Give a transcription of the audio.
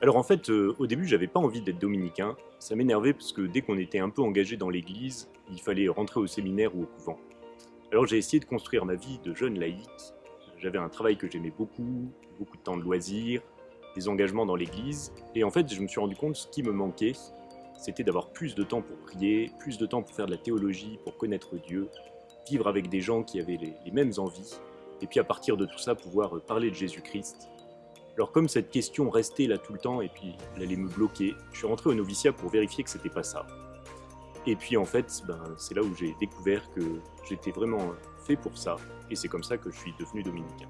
Alors en fait, euh, au début, j'avais pas envie d'être dominicain. Ça m'énervait parce que dès qu'on était un peu engagé dans l'église, il fallait rentrer au séminaire ou au couvent. Alors j'ai essayé de construire ma vie de jeune laïque. J'avais un travail que j'aimais beaucoup, beaucoup de temps de loisirs, des engagements dans l'église. Et en fait, je me suis rendu compte que ce qui me manquait, c'était d'avoir plus de temps pour prier, plus de temps pour faire de la théologie, pour connaître Dieu, vivre avec des gens qui avaient les, mêmes envies, et puis à partir de tout ça, pouvoir euh, parler de Jésus-Christ. Alors comme cette question restait là tout le temps, et puis elle allait me bloquer, je suis rentré au noviciat pour vérifier que c'était pas ça. Et puis en fait, ben, c'est là où j'ai découvert que j'étais vraiment fait pour ça, et c'est comme ça que je suis devenu dominicain.